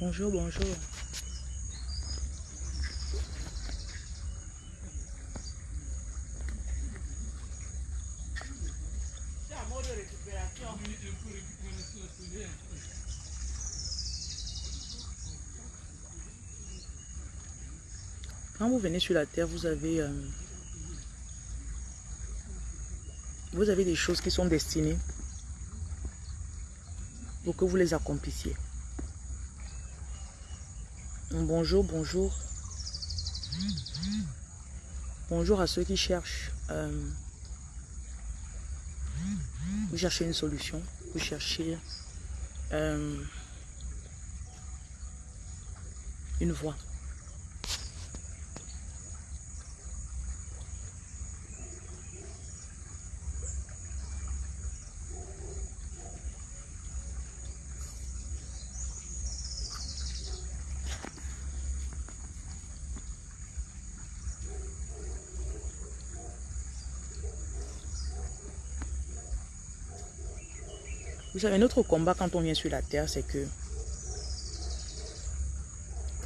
Bonjour, bonjour. Quand vous venez sur la terre, vous avez, euh, vous avez des choses qui sont destinées pour que vous les accomplissiez. Bonjour, bonjour. Bonjour à ceux qui cherchent. Euh, vous cherchez une solution. Vous cherchez euh, une voie. Vous savez, notre combat quand on vient sur la terre, c'est que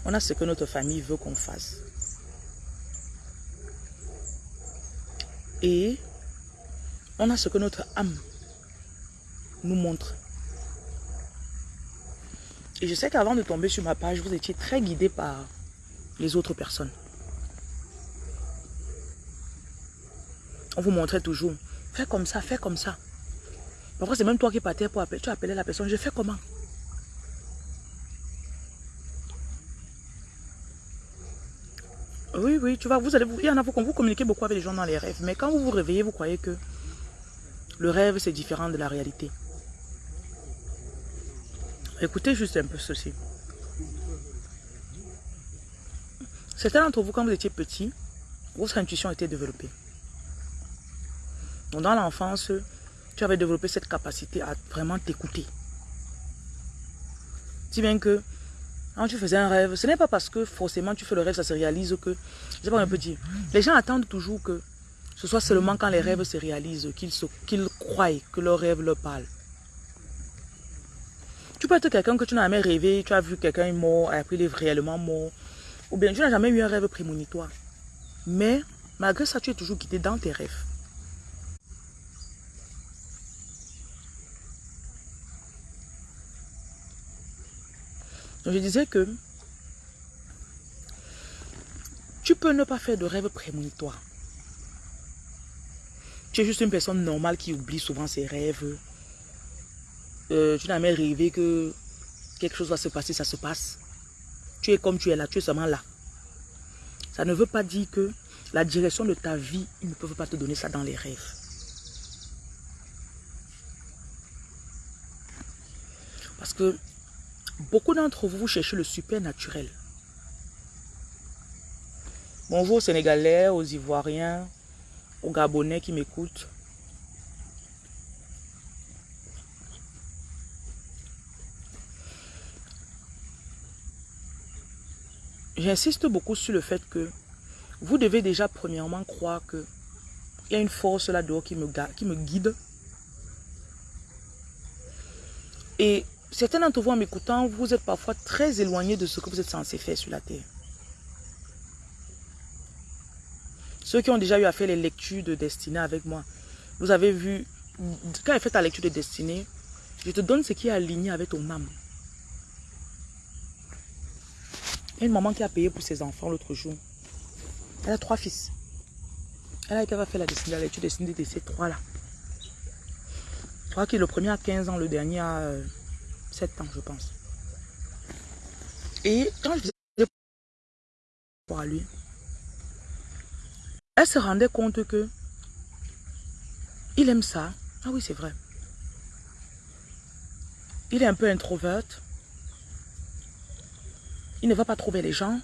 on a ce que notre famille veut qu'on fasse. Et on a ce que notre âme nous montre. Et je sais qu'avant de tomber sur ma page, vous étiez très guidé par les autres personnes. On vous montrait toujours, fais comme ça, fais comme ça. Parfois, c'est même toi qui partais pour appeler. Tu appelais la personne. Je fais comment? Oui, oui, tu vois, vous allez, il y en a, vous, vous communiquez beaucoup avec les gens dans les rêves. Mais quand vous vous réveillez, vous croyez que le rêve, c'est différent de la réalité. Écoutez juste un peu ceci. Certains d'entre vous, quand vous étiez petit, votre intuition était développée. Donc, dans l'enfance, tu avais développé cette capacité à vraiment t'écouter. Si bien que, quand tu faisais un rêve, ce n'est pas parce que forcément tu fais le rêve, ça se réalise que, je sais pas, un peu dire, les gens attendent toujours que ce soit seulement quand les rêves se réalisent qu'ils croient que leur rêve leur parle. Tu peux être quelqu'un que tu n'as jamais rêvé, tu as vu quelqu'un mort, après il est réellement mort, ou bien tu n'as jamais eu un rêve prémonitoire. Mais, malgré ça, tu es toujours quitté dans tes rêves. Donc je disais que tu peux ne pas faire de rêve prémonitoire. Tu es juste une personne normale qui oublie souvent ses rêves. Euh, tu n'as jamais rêvé que quelque chose va se passer, ça se passe. Tu es comme tu es là, tu es seulement là. Ça ne veut pas dire que la direction de ta vie, ils ne peuvent pas te donner ça dans les rêves. Parce que Beaucoup d'entre vous, vous cherchez le supernaturel. Bonjour aux Sénégalais, aux Ivoiriens, aux Gabonais qui m'écoutent. J'insiste beaucoup sur le fait que vous devez déjà premièrement croire que il y a une force là-dehors qui me guide. Et Certains d'entre vous en m'écoutant, vous êtes parfois très éloignés de ce que vous êtes censé faire sur la terre. Ceux qui ont déjà eu à faire les lectures de destinée avec moi, vous avez vu, quand elle fait ta lecture de destinée, je te donne ce qui est aligné avec ton âme. Il y a une maman qui a payé pour ses enfants l'autre jour. Elle a trois fils. Elle a été faire la, destinée, la destinée de ces trois-là. Je crois que le premier a 15 ans, le dernier a euh, 7 ans, je pense. Et quand je disais pour lui, elle se rendait compte que il aime ça. Ah oui, c'est vrai. Il est un peu introverte. Il ne va pas trouver les gens.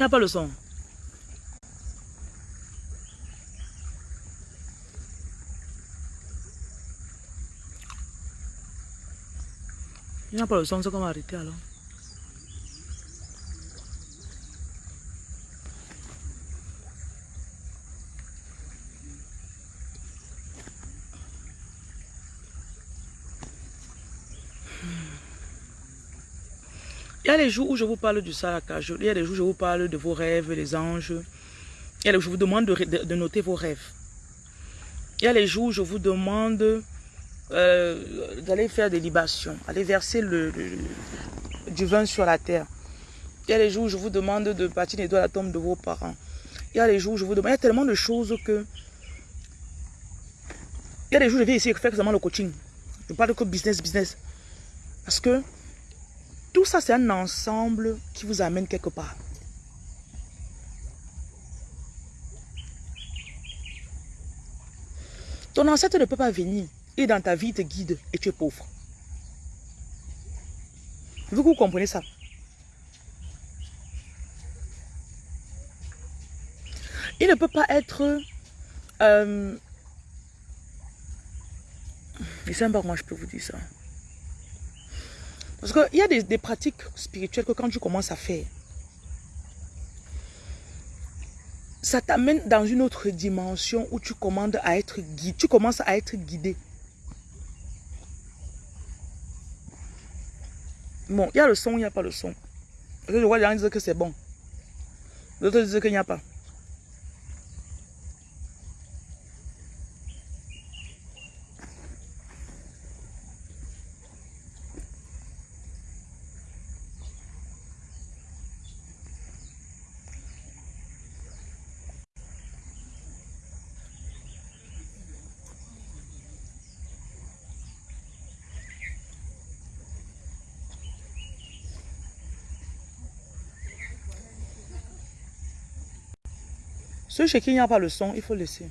N'y a pas le son? Il n'y a pas le son, c'est comment arrêter alors y a les jours où je vous parle du saccage, il y a les jours où je vous parle de vos rêves, les anges. Il y a les jours où je vous demande de, noter vos rêves. Il y a les jours où je vous demande euh, d'aller faire des libations, aller verser le, du vin sur la terre. Il y a les jours où je vous demande de bâtir les doigts à la tombe de vos parents. Il y a les jours où je vous demande... Il y a tellement de choses que... Il y a des jours où je vais essayer de faire seulement le coaching. Je parle que business, business. Parce que tout ça, c'est un ensemble qui vous amène quelque part. Ton ancêtre ne peut pas venir et dans ta vie te guide et tu es pauvre. Vous, vous comprenez ça? Il ne peut pas être... Euh, je ne sais pas comment je peux vous dire ça. Parce qu'il y a des, pratiques spirituelles que quand tu commences à faire, ça t'amène dans une autre dimension où tu, commandes à être guidé, tu commences à être guidé. Bon, il y a le son, il n'y a pas le son? je vois les gens dire que c'est bon. D'autres disent qu'il n'y a pas. Ceux chez qui il n'y a pas le son, il faut laisser.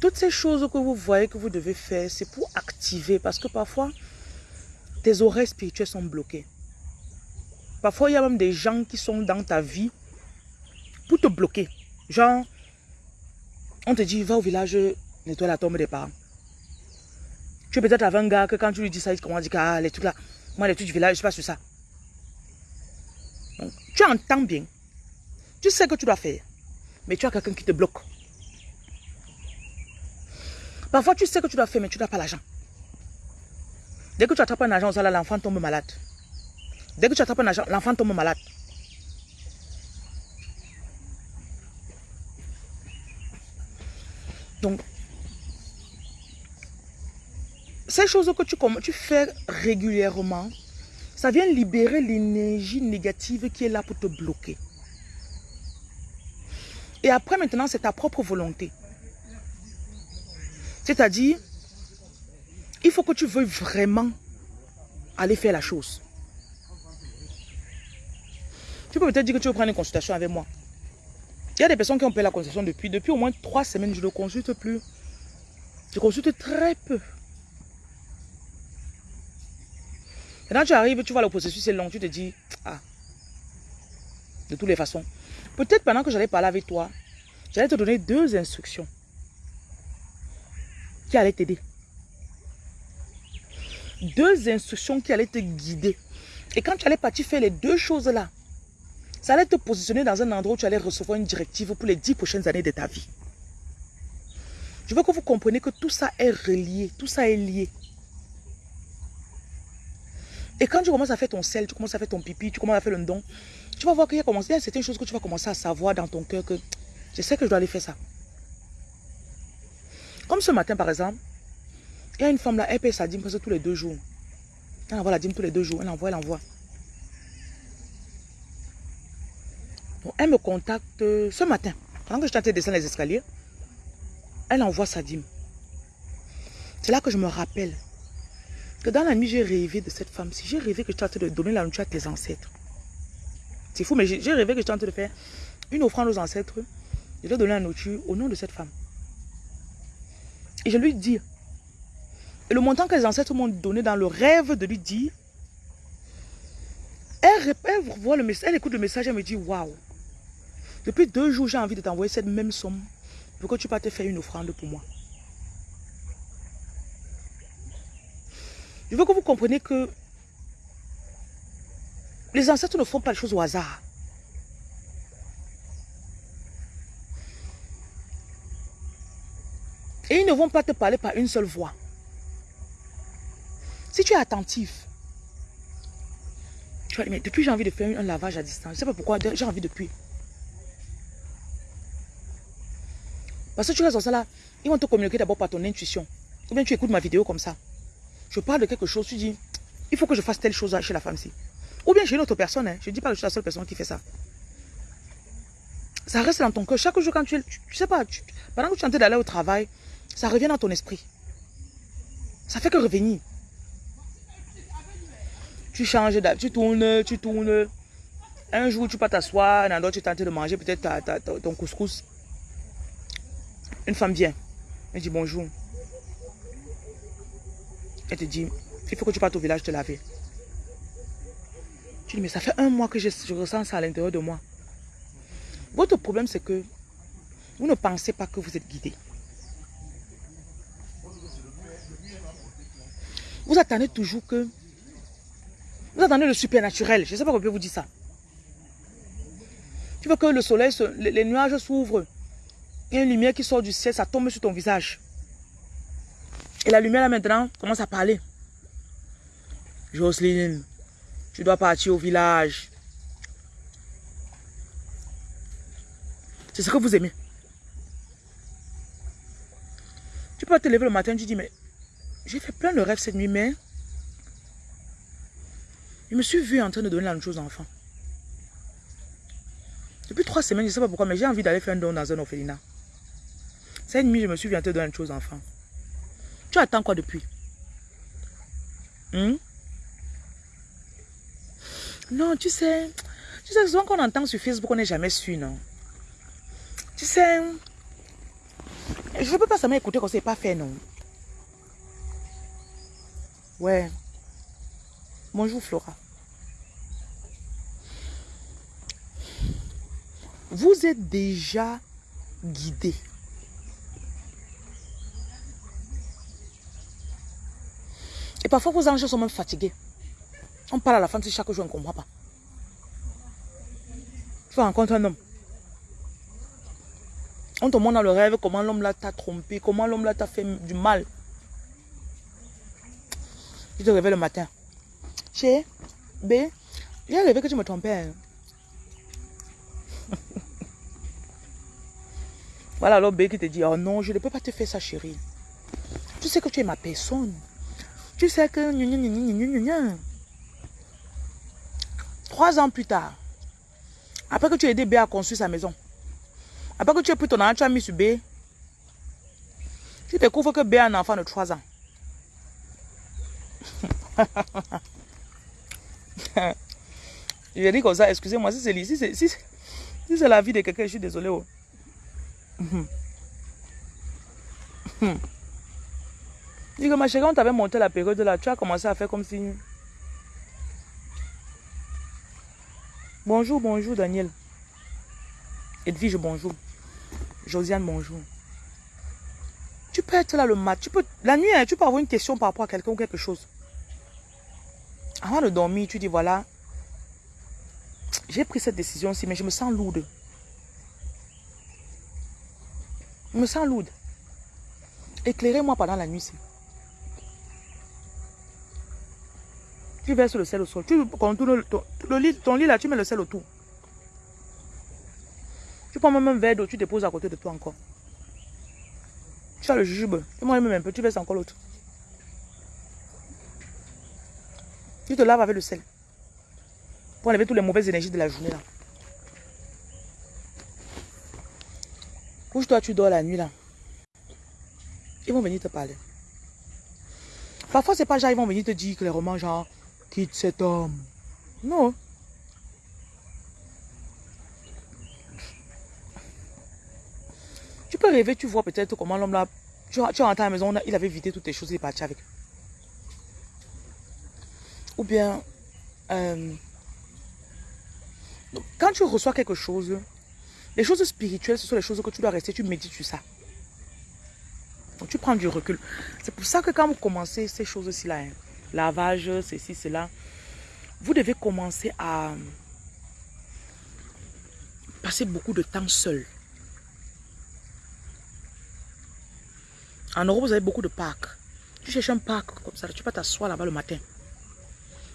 Toutes ces choses que vous voyez que vous devez faire, c'est pour activer. Parce que parfois, tes oreilles spirituelles sont bloquées. Parfois, il y a même des gens qui sont dans ta vie pour te bloquer. Genre, on te dit, va au village, nettoie la tombe des parents. Peut-être avec un gars que quand tu lui dis ça, il commence à dire ah, les trucs là, moi les trucs du village, je suis pas sur ça. Donc, tu entends bien. Tu sais que tu dois faire. Mais tu as quelqu'un qui te bloque. Parfois, tu sais que tu dois faire, mais tu n'as pas l'argent. Dès que tu attrapes un argent, l'enfant tombe malade. Dès que tu attrapes un argent, l'enfant tombe malade. Donc, ces choses que tu, tu fais régulièrement, ça vient libérer l'énergie négative qui est là pour te bloquer. Et après, maintenant, c'est ta propre volonté. C'est-à-dire, il faut que tu veuilles vraiment aller faire la chose. Tu peux peut-être dire que tu veux prendre une consultation avec moi. Il y a des personnes qui ont payé la consultation depuis, depuis au moins trois semaines, je ne consulte plus. Je consulte très peu. Quand tu arrives, tu vois le processus c'est long, tu te dis, ah, de toutes les façons. Peut-être pendant que j'allais parler avec toi, j'allais te donner deux instructions qui allaient t'aider. Deux instructions qui allaient te guider. Et quand tu allais partir faire les deux choses-là, ça allait te positionner dans un endroit où tu allais recevoir une directive pour les dix prochaines années de ta vie. Je veux que vous compreniez que tout ça est relié, tout ça est lié. Et quand tu commences à faire ton sel, tu commences à faire ton pipi, tu commences à faire le don, tu vas voir qu'il y, a certaines choses que tu vas commencer à savoir dans ton cœur que je sais que je dois aller faire ça. Comme ce matin, par exemple, il y a une femme là, elle paye sa dîme presque tous les deux jours. Elle envoie la dîme tous les deux jours. Elle envoie, elle envoie. elle me contacte ce matin. Pendant que je tentais de descendre les escaliers, elle envoie sa dîme. C'est là que je me rappelle que dans la nuit, j'ai rêvé de cette femme. Si j'ai rêvé que je train de donner la nourriture à tes ancêtres. C'est fou, mais j'ai rêvé que je train de faire une offrande aux ancêtres. Je dois donner la nourriture au nom de cette femme. Et je lui dis, Et le montant que les ancêtres m'ont donné dans le rêve de lui dire, elle, voit le message, elle écoute le message, elle me dit, waouh, depuis deux jours, j'ai envie de t'envoyer cette même somme pour que tu te faire une offrande pour moi. Je veux que vous compreniez que les ancêtres ne font pas les choses au hasard. Et ils ne vont pas te parler par une seule voix. Si tu es attentif, tu vas dire, mais depuis j'ai envie de faire un lavage à distance. Je ne sais pas pourquoi, j'ai envie depuis. Parce que tu restes dans ça là, ils vont te communiquer d'abord par ton intuition. Ou bien tu écoutes ma vidéo comme ça. Je parle de quelque chose, tu dis, il faut que je fasse telle chose chez la femme-ci. Ou bien chez une autre personne. Hein. Je ne dis pas que je suis la seule personne qui fait ça. Ça reste dans ton cœur. Chaque jour, quand tu es... Tu, sais pas, pendant que tu es en train d'aller au travail, ça revient dans ton esprit. Ça fait que revenir. Tu changes, tu tournes, tu tournes. Un jour, tu peux t'asseoir, un autre, tu es en de manger peut-être ton couscous. Une femme vient. Elle dit bonjour. Elle te dit, il faut que tu partes au village te laver. Tu dis, mais ça fait un mois que je, ressens ça à l'intérieur de moi. Votre problème, c'est que vous ne pensez pas que vous êtes guidé. Vous attendez toujours que... Vous attendez le supernaturel. Je ne sais pas comment vous dire ça. Tu veux que le soleil, les, nuages s'ouvrent. Il y a une lumière qui sort du ciel, ça tombe sur ton visage. Et la lumière là maintenant commence à parler. Jocelyne, tu dois partir au village. C'est ce que vous aimez. Tu peux te lever le matin, tu dis, mais j'ai fait plein de rêves cette nuit, mais je me suis vu en train de donner la même chose aux enfants. Depuis trois semaines, je ne sais pas pourquoi, mais j'ai envie d'aller faire un don dans un orphelinat. Cette nuit, je me suis vu en train de donner une chose aux enfants. Tu attends quoi depuis? Hmm? Non, tu sais, tu sais, souvent qu'on entend sur Facebook, on n'est jamais sûr, non? Tu sais, je peux pas seulement écouter qu'on ne pas faire, non? Ouais. Bonjour, Flora. Vous êtes déjà guidé. Et parfois, vos anges sont même fatigués. On parle à la fin de chaque jour, on ne comprend pas. Tu rencontres un homme. On te montre dans le rêve comment l'homme là t'a trompé, comment l'homme là t'a fait du mal. Tu te réveilles le matin. Chez B, j'ai rêvé que tu me trompais. Hein. voilà alors B qui te dit, oh non, je ne peux pas te faire ça chérie. Tu sais que tu es ma personne. Tu sais que... Trois ans plus tard, après que tu as aidé B à construire sa maison, après que tu as pris ton argent, tu as mis sur B, tu découvres que B a un enfant de trois ans. Je dis comme ça, excusez-moi, si c'est si si, si, la vie de quelqu'un, je suis désolé. Oh. Dis que ma chérie, on t'avait monté la période là, tu as commencé à faire comme si... Bonjour, bonjour Daniel. Edwige, bonjour. Josiane, bonjour. Tu peux être là le mat. Tu peux, la nuit, hein, tu peux avoir une question par rapport à quelqu'un ou quelque chose. Avant de dormir, tu dis voilà, j'ai pris cette décision-ci, mais je me sens lourde. Je me sens lourde. Éclairez-moi pendant la nuit. Tu verses le sel au sol. Tu contournes ton, le lit, ton lit là, tu mets le sel autour. Tu prends même un verre d'eau, tu déposes à côté de toi encore. Tu as le jujube. Tu moi même un peu, tu verses encore l'autre. Tu te laves avec le sel. Pour enlever toutes les mauvaises énergies de la journée là. Couche-toi, tu dors la nuit là. Ils vont venir te parler. Parfois, c'est pas genre, ils vont venir te dire clairement, genre, quitte cet homme? Non. Tu peux rêver, tu vois peut-être comment l'homme là, tu, tu rentres à la maison, il avait vidé toutes tes choses, il est parti avec. Ou bien, euh, quand tu reçois quelque chose, les choses spirituelles, ce sont les choses que tu dois rester, tu médites sur ça. Donc tu prends du recul. C'est pour ça que quand vous commencez ces choses-ci là, hein, lavage, ceci, cela, vous devez commencer à passer beaucoup de temps seul. En Europe, vous avez beaucoup de parcs. Tu cherches un parc comme ça, tu peux t'asseoir là-bas le matin.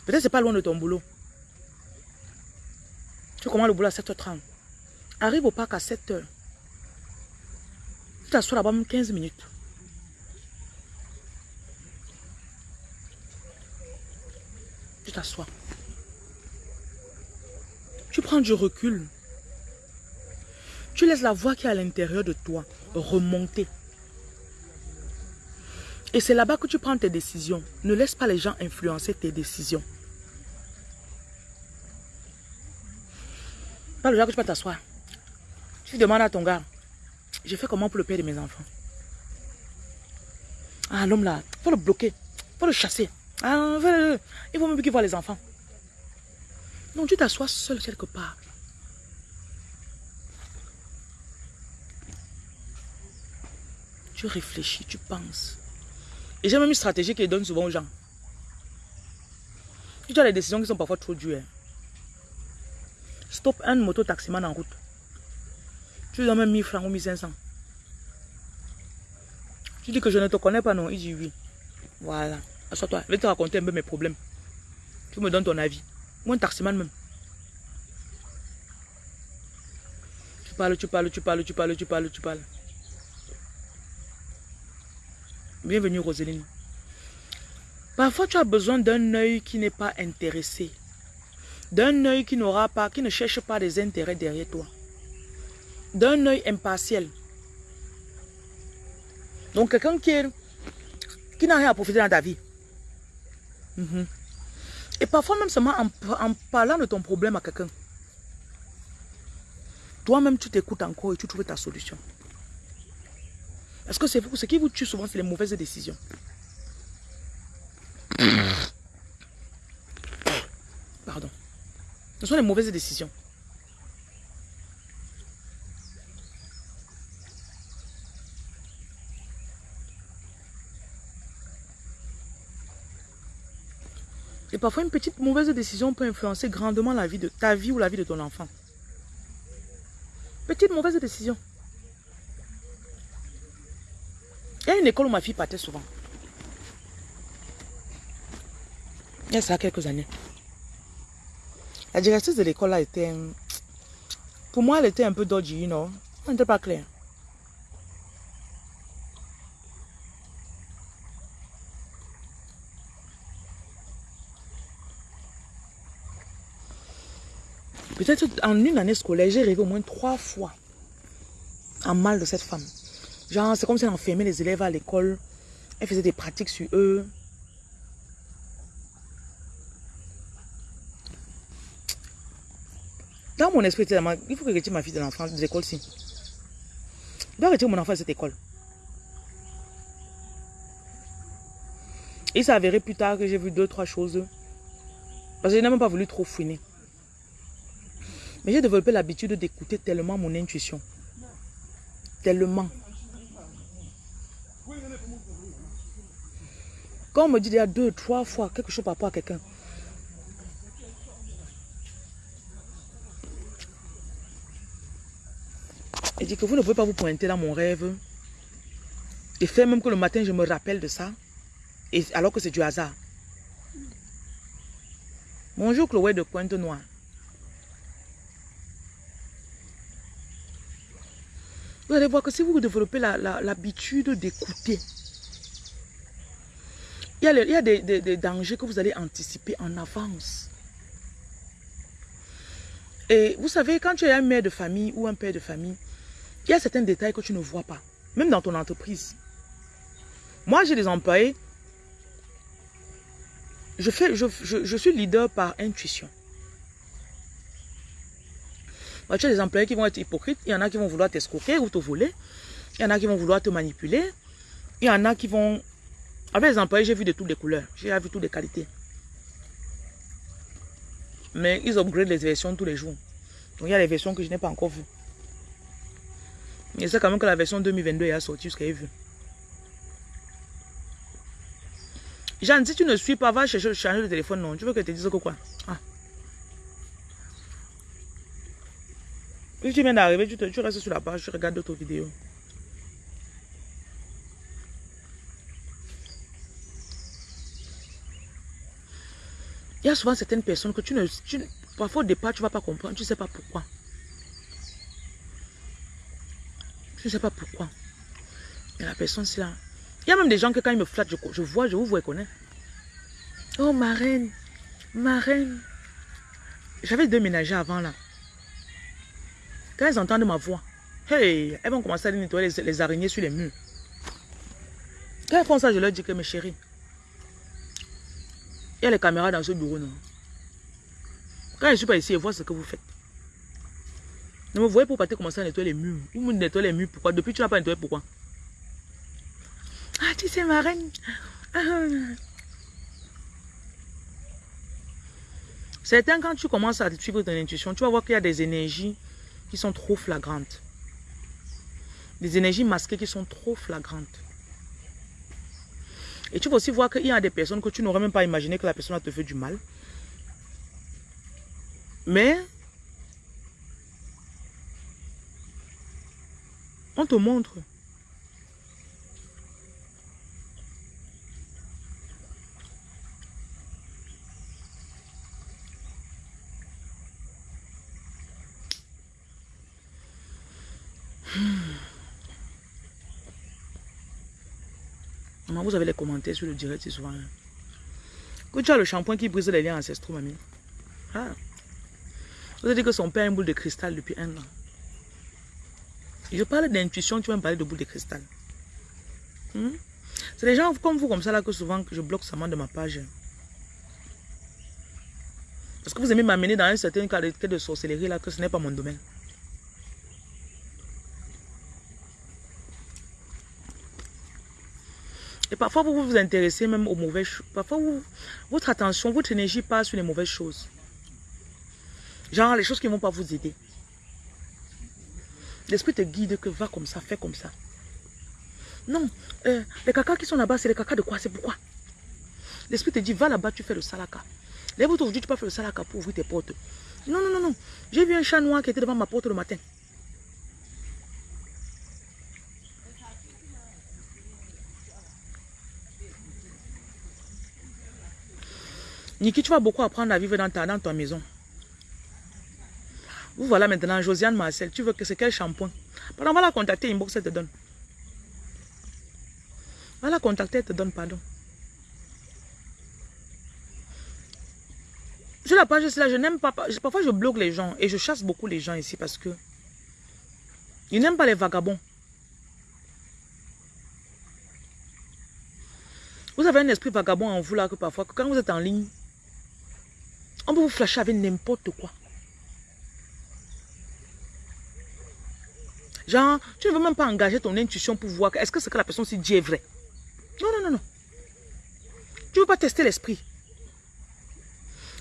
Peut-être c'est pas loin de ton boulot. Tu commences le boulot à 7h30. Arrive au parc à 7h. Tu t'assois là-bas même 15 minutes. Tu t'assois. Tu prends du recul. Tu laisses la voix qui est à l'intérieur de toi remonter. Et c'est là-bas que tu prends tes décisions. Ne laisse pas les gens influencer tes décisions. Pas le jour que tu peux t'asseoir. Tu demandes à ton gars, j'ai fait comment pour le père de mes enfants? Ah, l'homme là, il faut le bloquer, il faut le chasser. Ah, il faut même qu'il voit les enfants. Donc tu t'assois seul quelque part. Tu réfléchis, tu penses. Et j'ai même une stratégie qu'il donne souvent aux gens. Tu as des décisions qui sont parfois trop dures. Stop un moto-taximan en route. Tu lui donnes même 1000 francs ou 1500. Tu dis que je ne te connais pas, non Il dit oui. Voilà. Assois-toi. Je vais te raconter un peu mes problèmes. Tu me donnes ton avis. Ou un taximan même. Tu parles, tu parles, tu parles, tu parles, tu parles, tu parles. Bienvenue Roseline. Parfois tu as besoin d'un œil qui n'est pas intéressé. D'un œil qui n'aura pas, qui ne cherche pas des intérêts derrière toi. D'un œil impartiel. Donc quelqu'un qui, qui n'a rien à profiter dans ta vie. Mhm. Et parfois même seulement en, parlant de ton problème à quelqu'un. Toi-même tu t'écoutes encore et tu trouves ta solution. Parce que c'est vous, ce qui vous tue souvent, c'est les mauvaises décisions? Pardon. Ce sont les mauvaises décisions. Et parfois, une petite mauvaise décision peut influencer grandement la vie de ta vie ou la vie de ton enfant. Petite mauvaise décision. Il y a une école où ma fille partait souvent. Il y a ça quelques années. La directrice de l'école là était... Pour moi, elle était un peu dodgy, you know. Elle n'était pas claire. Peut-être en une année scolaire, j'ai rêvé au moins trois fois en mal de cette femme. Genre, c'est comme si elle enfermait les élèves à l'école. Elle faisait des pratiques sur eux. Dans mon esprit, il faut que je retire ma fille de l'enfant de l'école-ci. Je dois retirer mon enfant de cette école. Il s'est avéré plus tard que j'ai vu deux, trois choses. Parce que je n'ai même pas voulu trop fouiner. Mais j'ai développé l'habitude d'écouter tellement mon intuition. Tellement. Quand on me dit il y a deux, trois fois quelque chose par rapport à quelqu'un, et dit que vous ne pouvez pas vous pointer dans mon rêve et faire même que le matin je me rappelle de ça, alors que c'est du hasard. Bonjour Chloé de Pointe Noire. Vous allez voir que si vous développez l'habitude d'écouter, il y a, des, dangers que vous allez anticiper en avance. Et vous savez, quand tu es un mère de famille ou un père de famille, il y a certains détails que tu ne vois pas, même dans ton entreprise. Moi, j'ai des employés. Je, fais, je, suis leader par intuition. Tu as des employés qui vont être hypocrites. Il y en a qui vont vouloir t'escroquer ou te voler. Il y en a qui vont vouloir te manipuler. Il y en a qui vont avec les employés, j'ai vu de toutes les couleurs. J'ai vu toutes les qualités. Mais ils upgrade les versions tous les jours. Donc il y a les versions que je n'ai pas encore vues. Et c'est quand même que la version 2022 est sortie jusqu'à vu. Jeanne, si tu ne suis pas, va chercher changer de téléphone, non? Tu veux que je te dise quoi? Ah. Si tu viens d'arriver, tu, tu restes sur la page, tu regardes d'autres vidéos. Il y a souvent certaines personnes que tu ne... parfois au départ, tu ne vas pas comprendre. Tu ne sais pas pourquoi. Tu ne sais pas pourquoi. Et la personne, c'est là. Il y a même des gens que quand ils me flattent, je, vois, je vous vois connais. Oh, ma reine. Ma reine. J'avais deux ménagers avant là. Quand elles entendent ma voix, hey, elles vont commencer à nettoyer les, araignées sur les murs. Quand elles font ça, je leur dis que mes chéris, il y a les caméras dans ce bureau, non? Quand je ne suis pas ici, je vois ce que vous faites. Ne me voyez pour pas commencer à nettoyer les murs. Vous nettoyez les murs, pourquoi? Depuis tu n'as pas nettoyé, pourquoi? Ah, tu sais, ma reine. Certains, quand tu commences à suivre ton intuition, tu vas voir qu'il y a des énergies sont trop flagrantes. Des énergies masquées qui sont trop flagrantes. Et tu vas aussi voir qu'il y a des personnes que tu n'aurais même pas imaginé que la personne te fait du mal. Mais, on te montre. Vous avez les commentaires sur le direct, c'est souvent. Hein. Que tu as le shampoing qui brise les liens ancestraux, mamie. Ah. Vous avez dit que son père a une boule de cristal depuis un an. je parle d'intuition, tu vas me parler de boule de cristal. Hmm? C'est des gens comme vous, comme ça, là, que souvent je bloque seulement de ma page. Parce que vous aimez m'amener dans un certain cas de sorcellerie, là, que ce n'est pas mon domaine. Et parfois, vous vous intéressez même aux mauvaises choses. Parfois, votre attention, votre énergie passe sur les mauvaises choses. Genre, les choses qui ne vont pas vous aider. L'esprit te guide que va comme ça, fais comme ça. Non, euh, les cacas qui sont là-bas, c'est les cacas de quoi C'est pourquoi? L'esprit te dit, va là-bas, tu fais le salaka. Lève-toi aujourd'hui, tu peux faire le salaka pour ouvrir tes portes. Non, non, non, non. J'ai vu un chat noir qui était devant ma porte le matin. Niki, tu vas beaucoup apprendre à vivre dans ta, dans ta maison. Vous voilà maintenant, Josiane Marcel, tu veux que c'est quel shampoing? Pardon, va la contacter, inbox, elle te donne. Va la contacter, elle te donne, pardon. Sur la page, là, je n'aime pas, parfois je bloque les gens et je chasse beaucoup les gens ici parce que ils n'aiment pas les vagabonds. Vous avez un esprit vagabond en vous là que parfois, quand vous êtes en ligne, on peut vous flasher avec n'importe quoi. Genre, tu ne veux même pas engager ton intuition pour voir est-ce que ce que la personne s'y dit est vrai? Non, non, non, non. Tu ne veux pas tester l'esprit?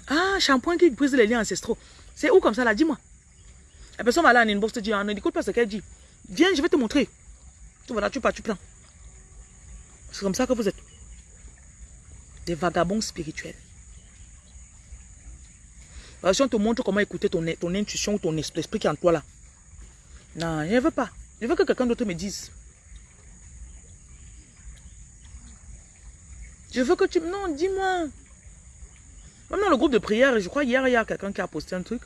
Ah, shampoing qui brise les liens ancestraux. C'est où comme ça là? Dis-moi. La personne va là en inbox te dit, ah, ne écoute pas ce qu'elle dit. Viens, je vais te montrer. Tu voilà, tu pars, tu prends. C'est comme ça que vous êtes. Des vagabonds spirituels. Si on te montre comment écouter ton, ton intuition ou ton esprit qui est en toi là. Non, je ne veux pas. Je veux que quelqu'un d'autre me dise. Je veux que tu... Non, dis-moi. Même dans le groupe de prière, je crois hier, il y a quelqu'un qui a posté un truc.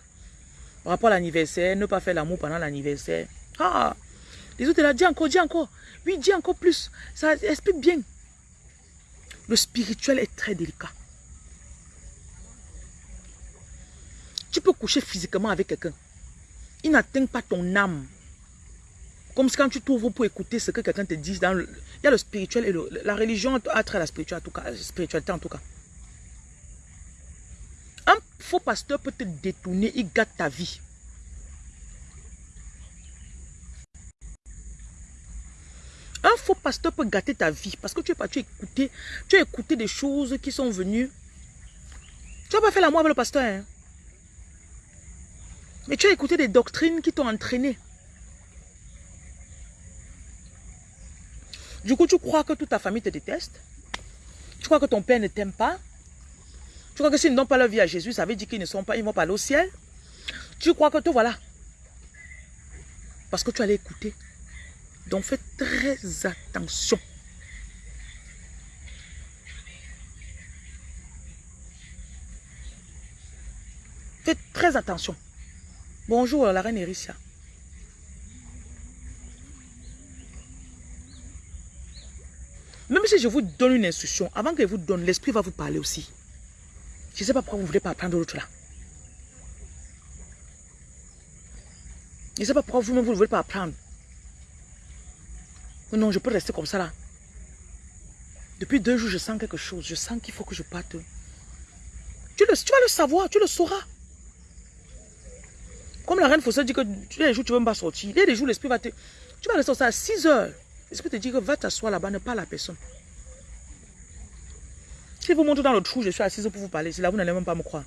Par rapport à l'anniversaire, ne pas faire l'amour pendant l'anniversaire. Ah Les autres, là, dis encore, dis encore. Oui, dis encore plus. Ça explique bien. Le spirituel est très délicat. Tu peux coucher physiquement avec quelqu'un. Il n'atteint pas ton âme. Comme quand tu t'ouvres pour écouter ce que quelqu'un te dit. Dans il y a le spirituel et la religion a trait à la spiritualité en, tout cas, spiritualité en tout cas. Un faux pasteur peut te détourner, il gâte ta vie. Un faux pasteur peut gâter ta vie parce que tu es parti écouter, tu as écouté des choses qui sont venues. Tu n'as pas fait l'amour avec le pasteur. Hein? Mais tu as écouté des doctrines qui t'ont entraîné. Du coup, tu crois que toute ta famille te déteste? Tu crois que ton père ne t'aime pas? Tu crois que s'ils ne donnent pas leur vie à Jésus, ça veut dire qu'ils ne sont pas, ils vont pas aller au ciel? Tu crois que tout, voilà. Parce que tu allais écouter. Donc fais très attention. Faites très attention. Bonjour, la reine Erissia. Même si je vous donne une instruction, avant que je vous donne, l'esprit va vous parler aussi. Je ne sais pas pourquoi vous ne voulez pas apprendre l'autre là. Je ne sais pas pourquoi vous-même vous ne voulez pas apprendre. Non, je peux rester comme ça là. Depuis deux jours, je sens quelque chose. Je sens qu'il faut que je parte. Tu vas le savoir, tu le sauras. Comme la reine Fossé dit que tu les jours, tu ne veux pas sortir. Il y a des jours, l'esprit va te... Tu vas rester à 6 heures. L'esprit te dit que va t'asseoir là-bas, ne parle à personne? Si vous montrez dans le trou, je suis assise pour vous parler. Là, vous n'allez même pas me croire.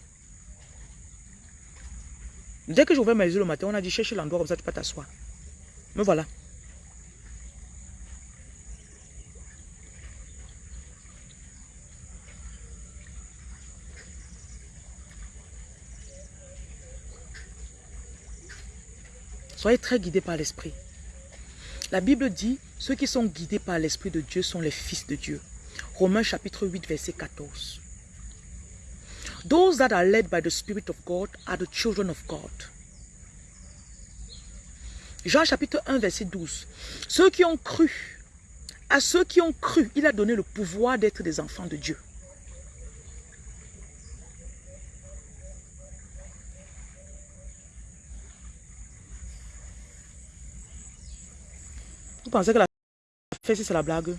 Dès que j'ouvrais mes yeux le matin, on a dit cherche l'endroit comme ça, tu peux t'asseoir. Me voilà. Soyez très guidés par l'Esprit. La Bible dit, ceux qui sont guidés par l'Esprit de Dieu sont les fils de Dieu. Romains chapitre 8, verset 14. Those that are led by the Spirit of God are the children of God. Jean chapitre 1, verset 12. Ceux qui ont cru, à ceux qui ont cru, il a donné le pouvoir d'être des enfants de Dieu. Vous pensez que la fesse, c'est la blague?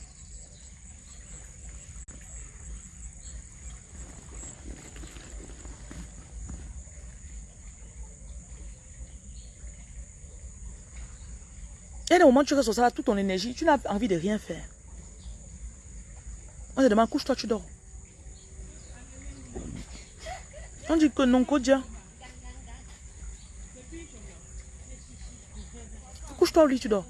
Et au moment tu restes ça, toute ton énergie, tu n'as envie de rien faire. On te demande, couche-toi, tu dors. On dit que non, Kodia. Couche-toi lit, tu dors.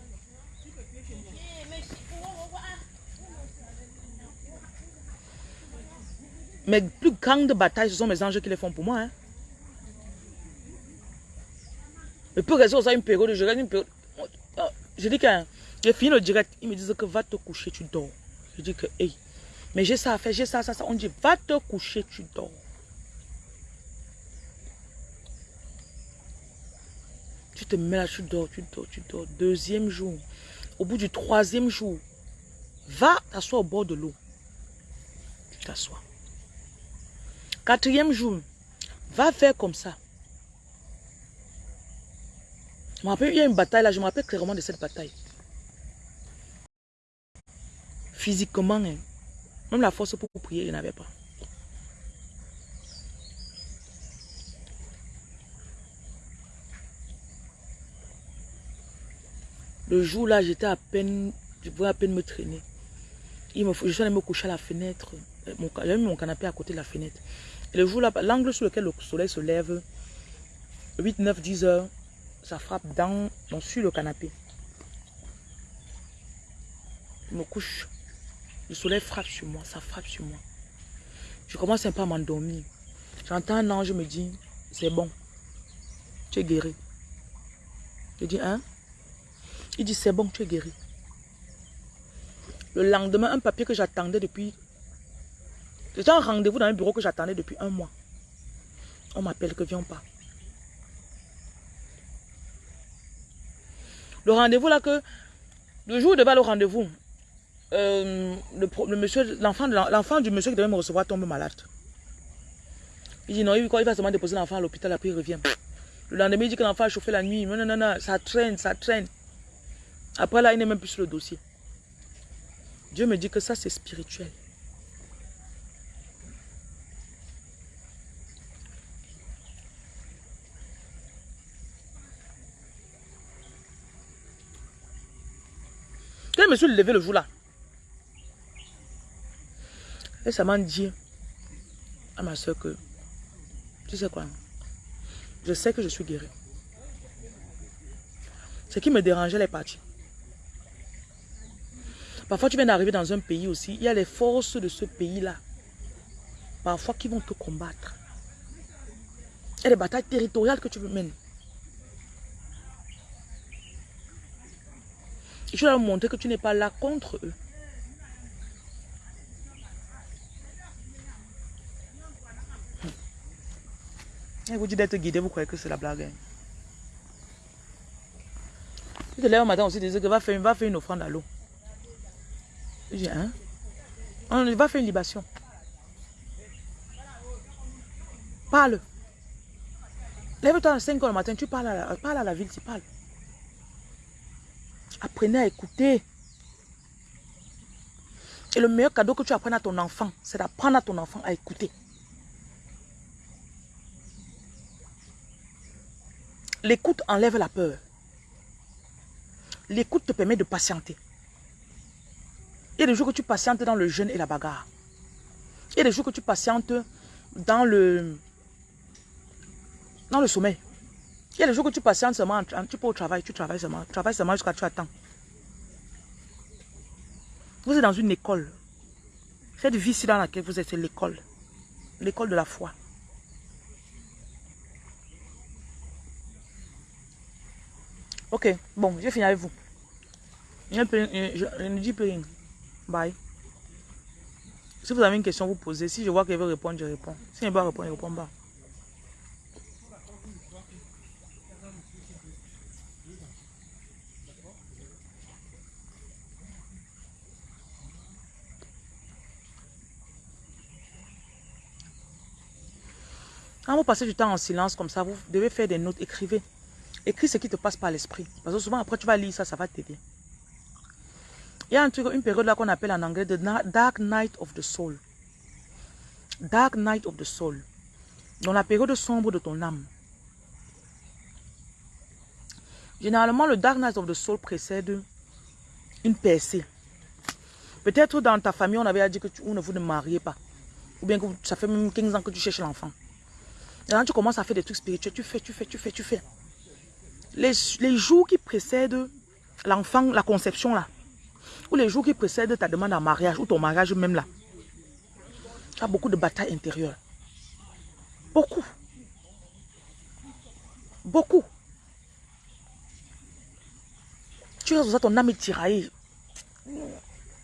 Mes plus grandes batailles, ce sont mes anges qui les font pour moi. Hein. Je peux rester ça une période, je reste une période. Je dis que j'ai fini le direct, ils me disent que va te coucher, tu dors. Je dis que, hey, mais j'ai ça à faire, j'ai ça, ça, ça. On dit, va te coucher, tu dors. Tu te mets là, tu dors, tu dors, tu dors. Deuxième jour, au bout du troisième jour, va t'asseoir au bord de l'eau. Tu t'assois. Quatrième jour, va faire comme ça. Je me il y a une bataille là, je me rappelle clairement de cette bataille. Physiquement, hein, même la force pour prier, il n'avait pas. Le jour là, j'étais à peine, je pouvais à peine me traîner. Il je suis allé me coucher à la fenêtre. J'avais mis mon canapé à côté de la fenêtre. Et le jour là, l'angle sur lequel le soleil se lève, 8, 9, 10 heures, ça frappe dans, sur le canapé. Je me couche. Le soleil frappe sur moi, ça frappe sur moi. Je commence un peu à m'endormir. J'entends un ange me dire, c'est bon. Tu es guéri. Je dis, hein? Il dit, c'est bon, tu es guéri. Le lendemain, un papier que j'attendais depuis c'était un rendez-vous dans un bureau que j'attendais depuis un mois. On m'appelle que viens pas. Le rendez-vous là que, le jour de le rendez-vous, euh, le, l'enfant du monsieur qui devait me recevoir tombe malade. Il dit non, il, il va seulement déposer l'enfant à l'hôpital, après il revient. Le lendemain, il dit que l'enfant a chauffé la nuit. Non, non, non, non, ça traîne, ça traîne. Après là, il n'est même plus sur le dossier. Dieu me dit que ça, c'est spirituel. Me suis levé le jour là, et ça m'a dit à ma soeur que, tu sais quoi, je sais que je suis guéri. Ce qui me dérangeait, elle est partie. Parfois, tu viens d'arriver dans un pays aussi. Il y a les forces de ce pays-là. Parfois, qui vont te combattre. A des batailles territoriales que tu veux tu dois leur montrer que tu n'es pas là contre eux. Et vous dites d'être guidé, vous croyez que c'est la blague. Hein? Tu te lèves un matin aussi, tu dis que va faire, va faire une offrande à l'eau. Je dis, hein? On va faire une libation. Parle. Lève-toi à 5 heures le matin, tu parles à la, parle à la ville, tu parles. Apprenez à écouter. Et le meilleur cadeau que tu apprennes à ton enfant, c'est d'apprendre à ton enfant à écouter. L'écoute enlève la peur. L'écoute te permet de patienter. Il y a des jours que tu patientes dans le jeûne et la bagarre. Il y a des jours que tu patientes dans le, dans le sommeil. Il y a des jours que tu patientes seulement, tu peux au travail, tu travailles seulement, tu travailles seulement jusqu'à tu attends. Vous êtes dans une école. Cette vie-ci dans laquelle vous êtes, c'est l'école. L'école de la foi. Ok, bon, j'ai fini avec vous. Je, ne dis plus rien. Bye. Si vous avez une question, vous posez. Si je vois qu'elle veut répondre, je réponds. Si elle veut pas répondre, je réponds pas. Quand vous passez du temps en silence comme ça, vous devez faire des notes, écrivez. Écris ce qui te passe par l'esprit. Parce que souvent, après, tu vas lire ça, ça va t'aider. Il y a un truc, une période là qu'on appelle en anglais The Dark Night of the Soul. Dark Night of the Soul. Dans la période sombre de ton âme. Généralement, le Dark Night of the Soul précède une percée. Peut-être dans ta famille, on avait dit que tu, ne vous ne mariez pas. Ou bien que ça fait même 15 ans que tu cherches l'enfant. Maintenant, tu commences à faire des trucs spirituels. Tu fais, tu fais, tu fais, tu fais les, jours qui précèdent l'enfant, la conception là, ou les jours qui précèdent ta demande en mariage, ou ton mariage même là, tu as beaucoup de batailles intérieures. Beaucoup. Beaucoup. Tu as ton âme est tiraillée.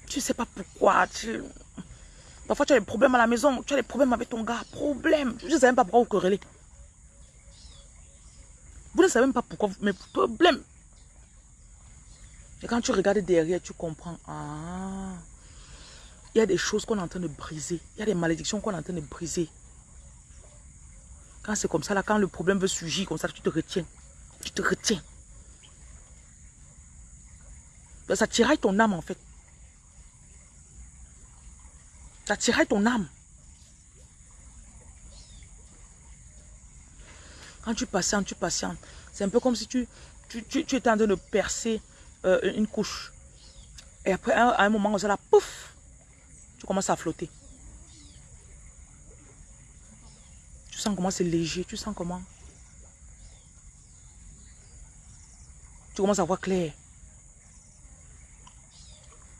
Tu ne sais pas pourquoi. Parfois, tu as des problèmes à la maison. Tu as des problèmes avec ton gars. Problème. Je ne sais même pas pourquoi vous querellez. Vous ne savez même pas pourquoi, mais problème. Et quand tu regardes derrière, tu comprends. Ah, il y a des choses qu'on est en train de briser. Il y a des malédictions qu'on est en train de briser. Quand c'est comme ça, là, quand le problème veut surgir, comme ça, tu te retiens. Tu te retiens. Ça tiraille ton âme, en fait. Ça tiraille ton âme. Quand tu patientes, tu patientes. C'est un peu comme si tu, tu, tu, étais en train de percer euh, une couche. Et après, à un moment, ça là, pouf, tu commences à flotter. Tu sens comment c'est léger, tu sens comment. Tu commences à voir clair.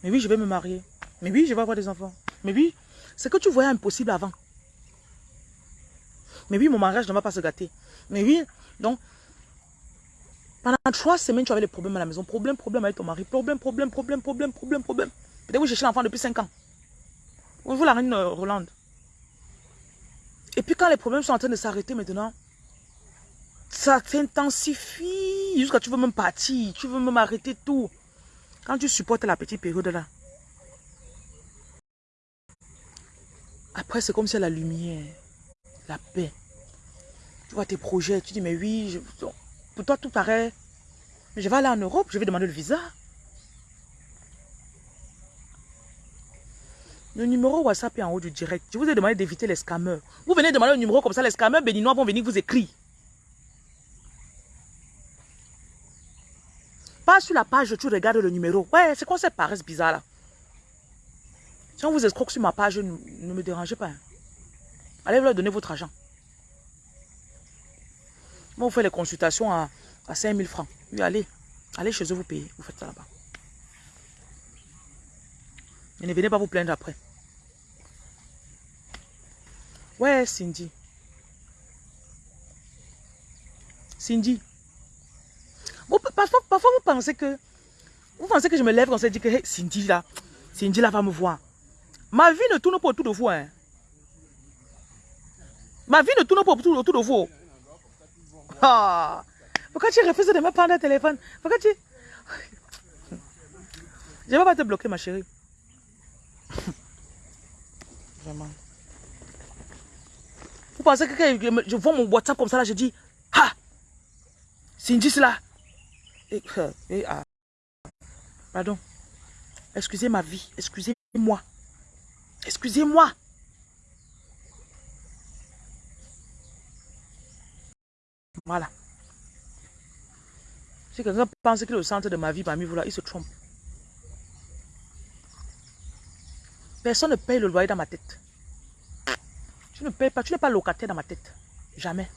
Mais oui, je vais me marier. Mais oui, je vais avoir des enfants. Mais oui, c'est que tu voyais impossible avant. Mais oui, mon mariage ne va pas se gâter. Mais oui, donc, pendant trois semaines, tu avais des problèmes à la maison. Problème, problème avec ton mari. Problème, problème, problème, problème, problème, problème. Peut-être vous cherchez l'enfant depuis cinq ans. Vous la reine euh, Rolande. Et puis quand les problèmes sont en train de s'arrêter maintenant, ça s'intensifie jusqu'à tu veux même partir, tu veux même arrêter tout. Quand tu supportes la petite période là, après c'est comme si la lumière, la paix, tu vois tes projets, tu dis, mais oui, pour toi tout paraît. Mais je vais aller en Europe, je vais demander le visa. Le numéro WhatsApp est en haut du direct. Je vous ai demandé d'éviter les scammers. Vous venez demander le numéro comme ça, les scammers béninois vont venir vous écrire. Pas sur la page, tu regardes le numéro. Ouais, c'est quoi cette paresse bizarre là? Si on vous escroque sur ma page, ne, me dérangez pas. Hein. Allez leur donner votre argent. Moi, vous faites les consultations à, à 5 000 francs. Oui, allez. Allez chez eux, vous payez. Vous faites ça là-bas. Et ne venez pas vous plaindre après. Ouais, Cindy. Cindy. parfois, parfois, vous pensez que... Vous pensez que je me lève quand on se dit que Cindy là, Cindy là va me voir. Ma vie ne tourne pas autour de vous. Hein. Ma vie ne tourne pas autour, autour de vous. Ah. Pourquoi tu refuses de me prendre un téléphone? Pourquoi tu... Je ne vais pas te bloquer, ma chérie. Vraiment. Vous pensez que quand je vois mon WhatsApp comme ça, là, je dis, ah, c'est là. Et, et, ah. Pardon. Excusez ma vie. Excusez-moi. Excusez-moi. Voilà. Si quelqu'un pense que le centre de ma vie parmi vous là, il se trompe. Personne ne paye le loyer dans ma tête. Tu ne payes pas, tu n'es pas locataire dans ma tête. Jamais.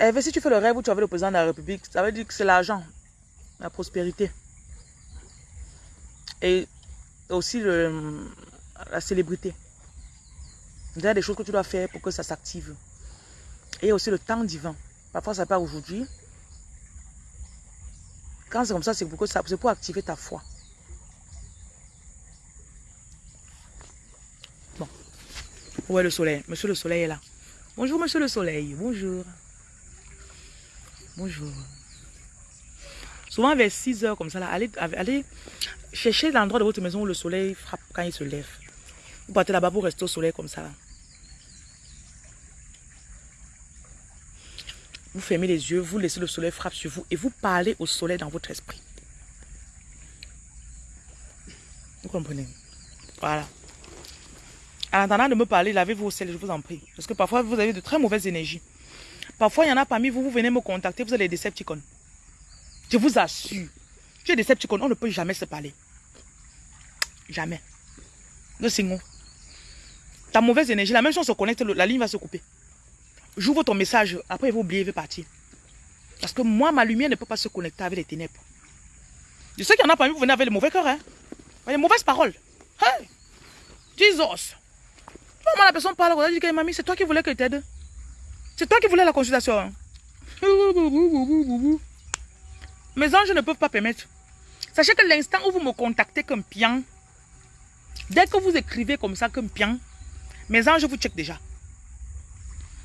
Et si tu fais le rêve où tu avais le président de la République, ça veut dire que c'est l'argent, la prospérité. Et aussi le, la célébrité. Il y a des choses que tu dois faire pour que ça s'active. Et aussi le temps divin. Parfois, ça part aujourd'hui. Quand c'est comme ça, c'est pour, pour activer ta foi. Bon. Où est le soleil Monsieur le soleil est là. Bonjour, monsieur le soleil. Bonjour. Bonjour. Souvent vers 6 heures comme ça, là, allez, chercher l'endroit de votre maison où le soleil frappe quand il se lève. Vous partez là-bas, vous restez au soleil comme ça. Vous fermez les yeux, vous laissez le soleil frapper sur vous et vous parlez au soleil dans votre esprit. Vous comprenez? Voilà. En attendant de me parler, lavez-vous au sel, je vous en prie. Parce que parfois, vous avez de très mauvaises énergies. Parfois, il y en a parmi vous, vous venez me contacter, vous avez des Decepticons. Je vous assure. Tu es Decepticon, on ne peut jamais se parler. Jamais. Le signal. Ta mauvaise énergie, la même chose se connecte, la ligne va se couper. J'ouvre ton message, après vous oubliez, il va partir. Parce que moi, ma lumière ne peut pas se connecter avec les ténèbres. Je sais qu'il y en a parmi vous, venez avec les mauvais cœurs, hein. Les mauvaises paroles. Hey! Jesus! Comment la personne parle, elle dit que mamie, c'est toi qui voulais que t'aide. C'est toi qui voulais la consultation. Hein. Mes anges ne peuvent pas permettre. Sachez que l'instant où vous me contactez comme pian, dès que vous écrivez comme ça comme pian, mes anges vous checkent déjà.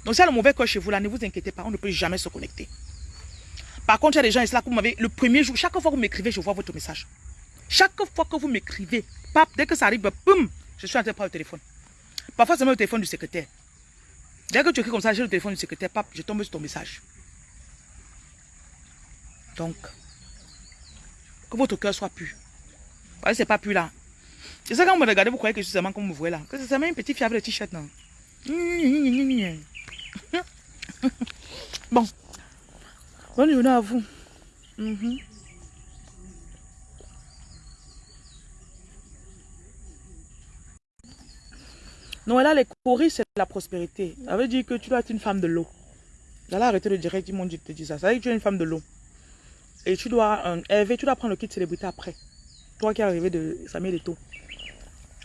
Donc, c'est le mauvais cœur chez vous là, ne vous inquiétez pas, on ne peut jamais se connecter. Par contre, il y a des gens ici là que vous m'avez, le premier jour, chaque fois que vous m'écrivez, je vois votre message. Chaque fois que vous m'écrivez, dès que ça arrive, boum, je suis en train de prendre le téléphone. Parfois, c'est même le téléphone du secrétaire. Dès que tu écris comme ça, j'ai le téléphone du secrétaire, pap, je tombe sur ton message. Donc, que votre cœur soit pu. Voyez, c'est pas pu là. C'est ça quand vous me regardez, vous croyez que je suis seulement comme vous voyez là. Que c'est seulement une petite fièvre de t-shirt, non. bon. Bonne journée à vous. Mm Non, là, les coris, c'est la prospérité. Ça veut dire que tu dois être une femme de l'eau. Là, arrêtez de dire, mon Dieu te dit ça. Ça veut dire que tu es une femme de l'eau. Et tu dois, euh, Hervé, tu dois prendre le kit célébrité après. Toi qui es arrivé de Samuel Eto.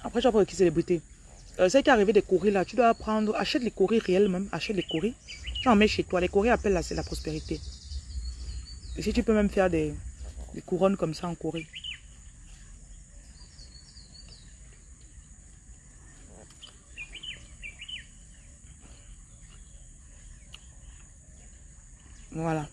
Après, tu vas prendre le kit célébrité. Euh, c'est qui est arrivé des coris là, tu dois prendre, achète les coris réels même, achète les coris. Tu en mets chez toi. Les coris appellent là, c'est la prospérité. Et si tu peux même faire des, des couronnes comme ça en coris. Voilà.